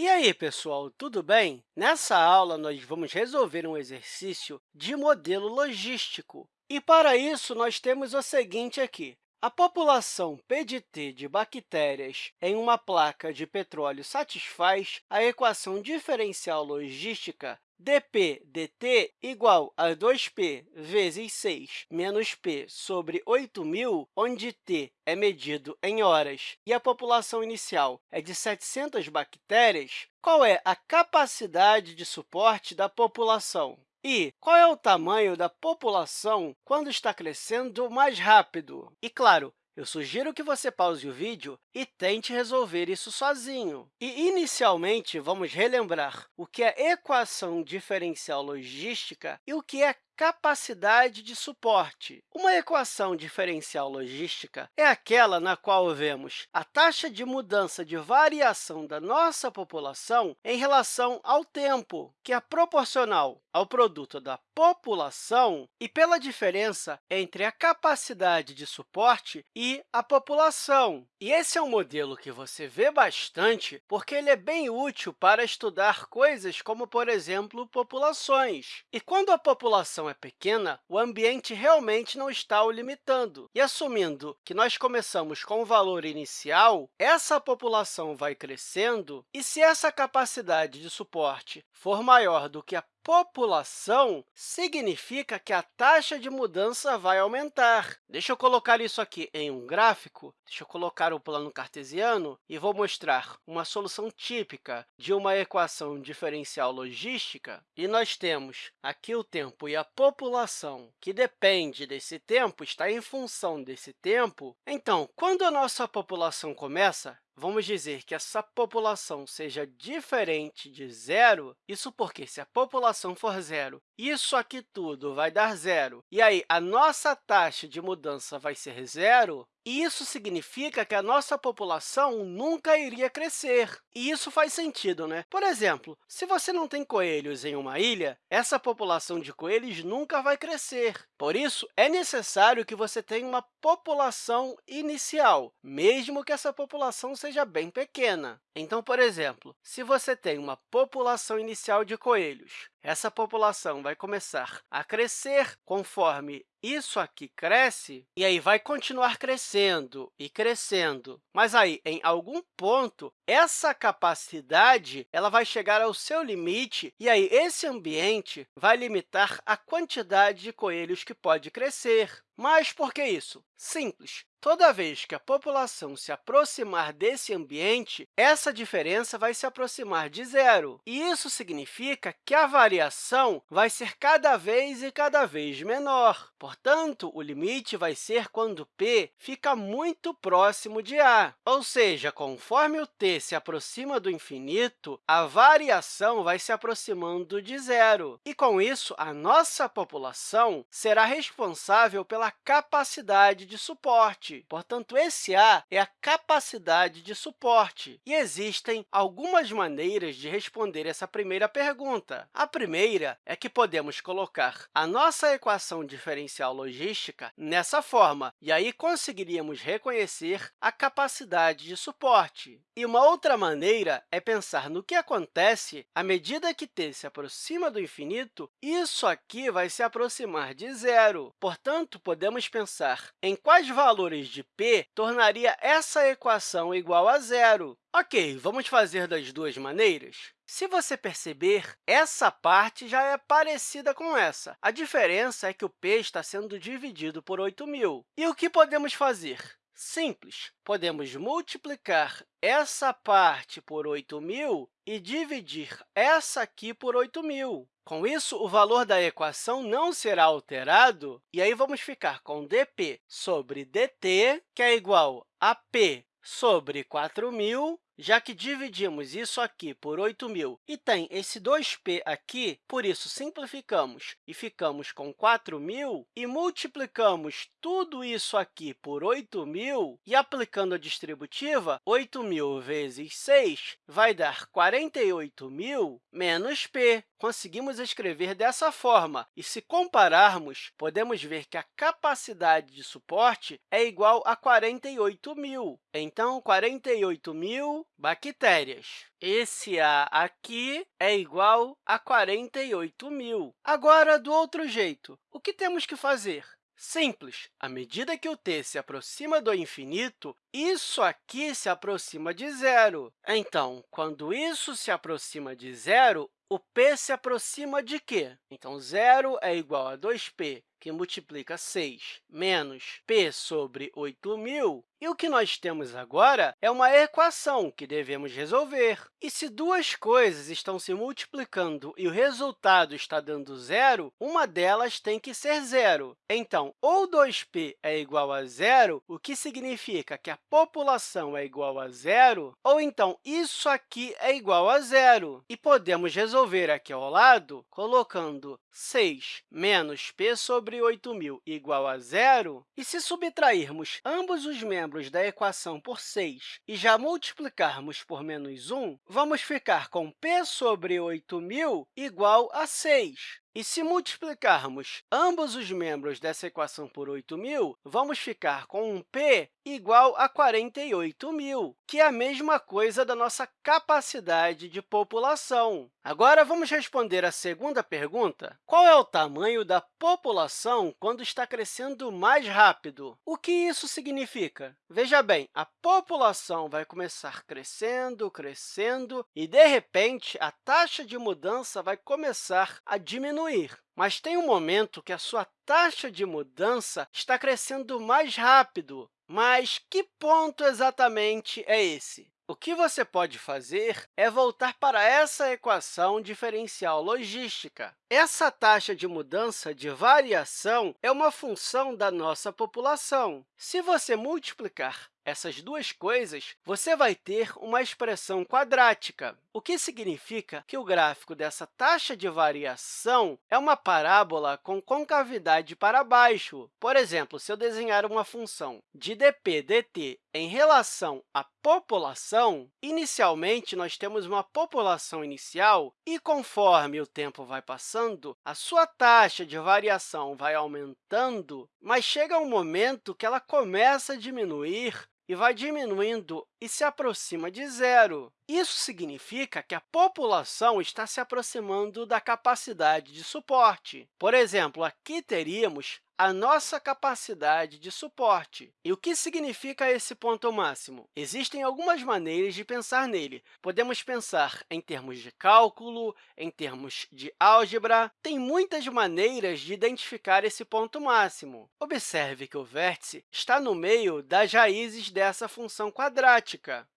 E aí, pessoal, tudo bem? Nessa aula, nós vamos resolver um exercício de modelo logístico. E, para isso, nós temos o seguinte aqui. A população P de T de bactérias em uma placa de petróleo satisfaz a equação diferencial logística dp dt igual a 2p vezes 6 menos p sobre 8.000, onde t é medido em horas e a população inicial é de 700 bactérias, qual é a capacidade de suporte da população? E qual é o tamanho da população quando está crescendo mais rápido? E, claro, eu sugiro que você pause o vídeo e tente resolver isso sozinho. E, inicialmente, vamos relembrar o que é equação diferencial logística e o que é capacidade de suporte. Uma equação diferencial logística é aquela na qual vemos a taxa de mudança de variação da nossa população em relação ao tempo, que é proporcional ao produto da população e pela diferença entre a capacidade de suporte e a população. E esse é um modelo que você vê bastante porque ele é bem útil para estudar coisas como, por exemplo, populações. E quando a população é pequena, o ambiente realmente não está o limitando. E assumindo que nós começamos com o valor inicial, essa população vai crescendo, e se essa capacidade de suporte for maior do que a população, significa que a taxa de mudança vai aumentar. Deixa eu colocar isso aqui em um gráfico. Deixa eu colocar o plano cartesiano e vou mostrar uma solução típica de uma equação diferencial logística. E nós temos aqui o tempo e a população, que depende desse tempo, está em função desse tempo. Então, quando a nossa população começa, vamos dizer que essa população seja diferente de zero, isso porque, se a população for zero, isso aqui tudo vai dar zero, e aí a nossa taxa de mudança vai ser zero, isso significa que a nossa população nunca iria crescer. E isso faz sentido, né? Por exemplo, se você não tem coelhos em uma ilha, essa população de coelhos nunca vai crescer. Por isso, é necessário que você tenha uma população inicial, mesmo que essa população seja bem pequena. Então, por exemplo, se você tem uma população inicial de coelhos, essa população vai começar a crescer conforme isso aqui cresce, e aí vai continuar crescendo e crescendo. Mas aí, em algum ponto, essa capacidade ela vai chegar ao seu limite, e aí esse ambiente vai limitar a quantidade de coelhos que pode crescer. Mas por que isso? Simples. Toda vez que a população se aproximar desse ambiente, essa diferença vai se aproximar de zero. E isso significa que a variação vai ser cada vez e cada vez menor. Portanto, o limite vai ser quando p fica muito próximo de a. Ou seja, conforme o t se aproxima do infinito, a variação vai se aproximando de zero. E, com isso, a nossa população será responsável pela capacidade de suporte. Portanto, esse A é a capacidade de suporte. E existem algumas maneiras de responder essa primeira pergunta. A primeira é que podemos colocar a nossa equação diferencial logística nessa forma, e aí conseguiríamos reconhecer a capacidade de suporte. E uma outra maneira é pensar no que acontece à medida que t se aproxima do infinito, isso aqui vai se aproximar de zero. Portanto, podemos pensar em quais valores de p tornaria essa equação igual a zero. Ok, vamos fazer das duas maneiras? Se você perceber, essa parte já é parecida com essa. A diferença é que o p está sendo dividido por 8.000. E o que podemos fazer? Simples. Podemos multiplicar essa parte por 8.000 e dividir essa aqui por 8.000. Com isso, o valor da equação não será alterado, e aí vamos ficar com dp sobre dt, que é igual a p sobre 4.000 já que dividimos isso aqui por 8.000 e tem esse 2p aqui, por isso simplificamos e ficamos com 4.000 e multiplicamos tudo isso aqui por 8.000 e aplicando a distributiva, 8.000 vezes 6 vai dar 48.000 menos p. Conseguimos escrever dessa forma, e se compararmos, podemos ver que a capacidade de suporte é igual a 48.000. Então, 48.000 bactérias. Esse A aqui é igual a 48 mil. Agora, do outro jeito, o que temos que fazer? Simples. À medida que o t se aproxima do infinito, isso aqui se aproxima de zero. Então, quando isso se aproxima de zero, o p se aproxima de quê? Então, zero é igual a 2p, que multiplica 6, menos p sobre 8.000, e o que nós temos agora é uma equação que devemos resolver. E se duas coisas estão se multiplicando e o resultado está dando zero, uma delas tem que ser zero. Então, ou 2p é igual a zero, o que significa que a população é igual a zero, ou então isso aqui é igual a zero. E podemos resolver aqui ao lado colocando 6 menos p sobre 8.000 igual a zero. E se subtrairmos ambos os membros da equação por 6 e já multiplicarmos por menos 1, vamos ficar com p sobre 8.000 igual a 6. E se multiplicarmos ambos os membros dessa equação por 8.000, vamos ficar com um p igual a 48.000, que é a mesma coisa da nossa capacidade de população. Agora, vamos responder a segunda pergunta. Qual é o tamanho da população quando está crescendo mais rápido? O que isso significa? Veja bem, a população vai começar crescendo, crescendo, e, de repente, a taxa de mudança vai começar a diminuir diminuir, mas tem um momento que a sua taxa de mudança está crescendo mais rápido. Mas que ponto exatamente é esse? O que você pode fazer é voltar para essa equação diferencial logística. Essa taxa de mudança de variação é uma função da nossa população. Se você multiplicar essas duas coisas, você vai ter uma expressão quadrática, o que significa que o gráfico dessa taxa de variação é uma parábola com concavidade para baixo. Por exemplo, se eu desenhar uma função de dp dt em relação à população, inicialmente, nós temos uma população inicial e, conforme o tempo vai passando, a sua taxa de variação vai aumentando, mas chega um momento que ela começa a diminuir e vai diminuindo e se aproxima de zero. Isso significa que a população está se aproximando da capacidade de suporte. Por exemplo, aqui teríamos a nossa capacidade de suporte. E o que significa esse ponto máximo? Existem algumas maneiras de pensar nele. Podemos pensar em termos de cálculo, em termos de álgebra. Tem muitas maneiras de identificar esse ponto máximo. Observe que o vértice está no meio das raízes dessa função quadrática.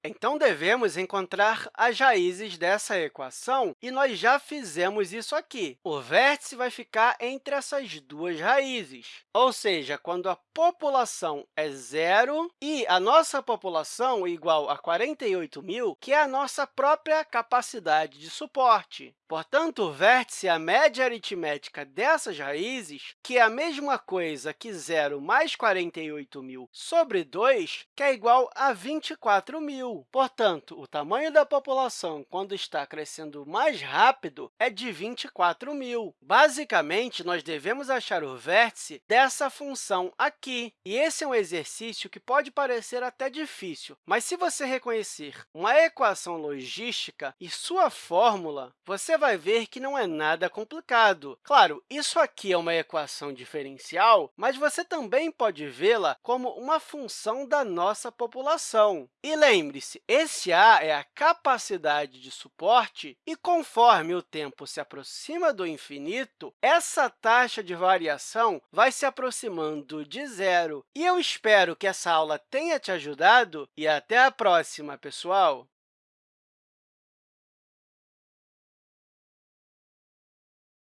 Então, devemos encontrar as raízes dessa equação, e nós já fizemos isso aqui. O vértice vai ficar entre essas duas raízes. Ou seja, quando a população é zero e a nossa população igual a 48 mil, que é a nossa própria capacidade de suporte. Portanto, o vértice é a média aritmética dessas raízes, que é a mesma coisa que zero mais 48 mil sobre 2, que é igual a 24 mil. Portanto, o tamanho da população, quando está crescendo mais rápido, é de 24 mil. Basicamente, nós devemos achar o vértice dessa função aqui. E esse é um exercício que pode parecer até difícil, mas se você reconhecer uma equação logística e sua fórmula, você vai ver que não é nada complicado. Claro, isso aqui é uma equação diferencial, mas você também pode vê-la como uma função da nossa população. E lembre-se, esse a é a capacidade de suporte, e conforme o tempo se aproxima do infinito, essa taxa de variação vai se aproximando de zero. E eu espero que essa aula tenha te ajudado, e até a próxima, pessoal!